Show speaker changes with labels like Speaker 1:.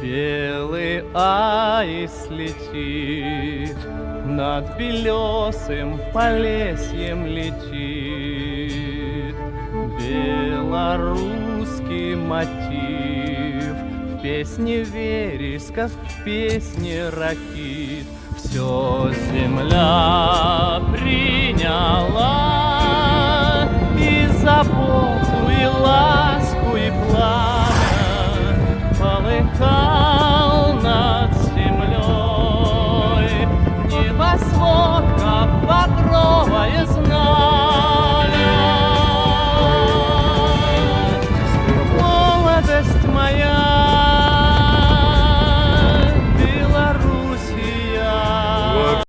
Speaker 1: Белый аист летит, над белесым полесьем летит. Белорусский мотив песни вересков, песни ракит. Все земля приняла и заботу, и ласку, и пламя полыхал над землей. Небосвод, как багровое знамя, молодость моя.